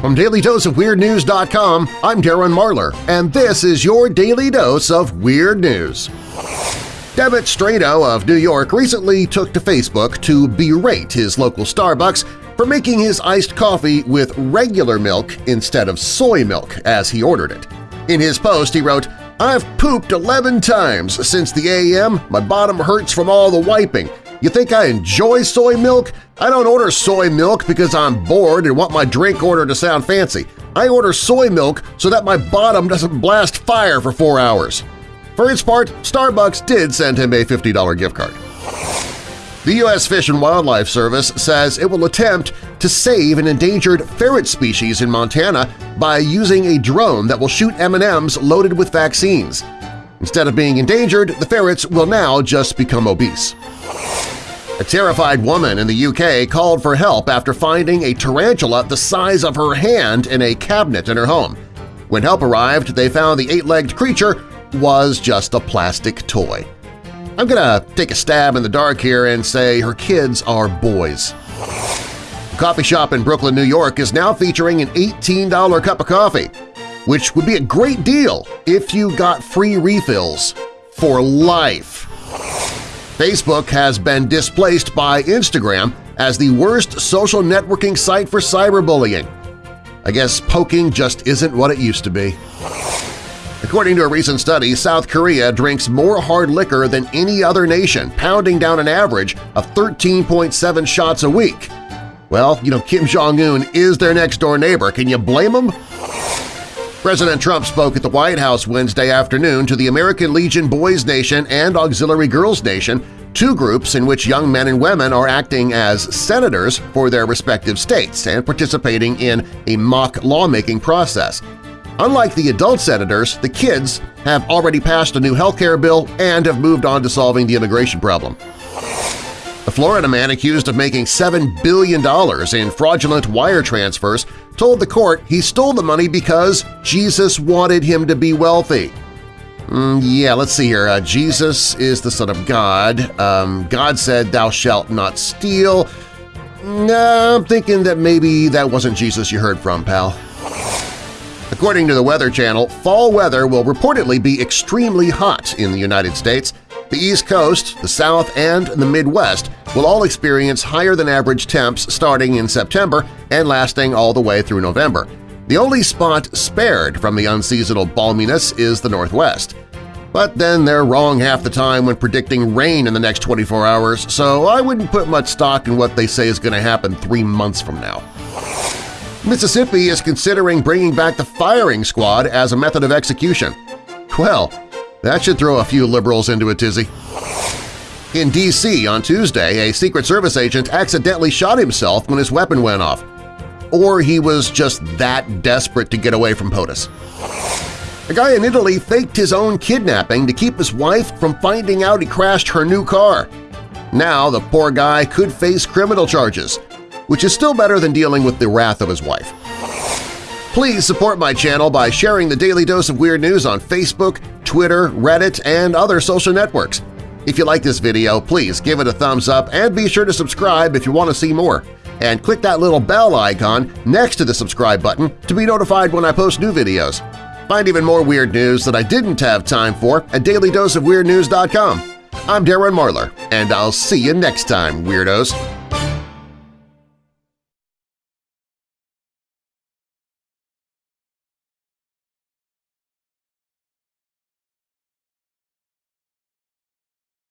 From DailyDoseOfWeirdNews.com, I'm Darren Marlar, and this is your Daily Dose of Weird News. Devitt Strado of New York recently took to Facebook to berate his local Starbucks for making his iced coffee with regular milk instead of soy milk as he ordered it. In his post, he wrote, I've pooped 11 times since the AM. My bottom hurts from all the wiping. You think I enjoy soy milk? I don't order soy milk because I'm bored and want my drink order to sound fancy. I order soy milk so that my bottom doesn't blast fire for four hours. For its part, Starbucks did send him a $50 gift card. The U.S. Fish and Wildlife Service says it will attempt to save an endangered ferret species in Montana by using a drone that will shoot M&Ms loaded with vaccines. Instead of being endangered, the ferrets will now just become obese. A terrified woman in the UK called for help after finding a tarantula the size of her hand in a cabinet in her home. When help arrived, they found the eight-legged creature was just a plastic toy. I'm gonna take a stab in the dark here and say her kids are boys. A coffee shop in Brooklyn, New York is now featuring an $18 cup of coffee, which would be a great deal if you got free refills for life. Facebook has been displaced by Instagram as the worst social networking site for cyberbullying. I guess poking just isn't what it used to be. According to a recent study, South Korea drinks more hard liquor than any other nation, pounding down an average of 13.7 shots a week. Well, you know, Kim Jong-un is their next-door neighbor. Can you blame him? President Trump spoke at the White House Wednesday afternoon to the American Legion Boys Nation and Auxiliary Girls Nation, two groups in which young men and women are acting as senators for their respective states and participating in a mock lawmaking process. Unlike the adult senators, the kids have already passed a new health care bill and have moved on to solving the immigration problem. A Florida man accused of making $7 billion in fraudulent wire transfers told the court he stole the money because Jesus wanted him to be wealthy. Mm, yeah, let's see here. Uh, Jesus is the Son of God. Um, God said, thou shalt not steal. I'm thinking that maybe that wasn't Jesus you heard from, pal. According to the Weather Channel, fall weather will reportedly be extremely hot in the United States. The East Coast, the South, and the Midwest will all experience higher-than-average temps starting in September and lasting all the way through November. The only spot spared from the unseasonal balminess is the Northwest. But then they're wrong half the time when predicting rain in the next 24 hours, so I wouldn't put much stock in what they say is going to happen three months from now. Mississippi is considering bringing back the firing squad as a method of execution. Well, that should throw a few liberals into a tizzy. In D.C. on Tuesday, a Secret Service agent accidentally shot himself when his weapon went off. Or he was just that desperate to get away from POTUS. A guy in Italy faked his own kidnapping to keep his wife from finding out he crashed her new car. Now the poor guy could face criminal charges, which is still better than dealing with the wrath of his wife. Please support my channel by sharing the Daily Dose of Weird News on Facebook, Twitter, Reddit, and other social networks. If you like this video, please give it a thumbs up and be sure to subscribe if you want to see more. And click that little bell icon next to the subscribe button to be notified when I post new videos. Find even more weird news that I didn't have time for at dailydoseofweirdnews.com. I'm Darren Marlar, and I'll see you next time, Weirdos!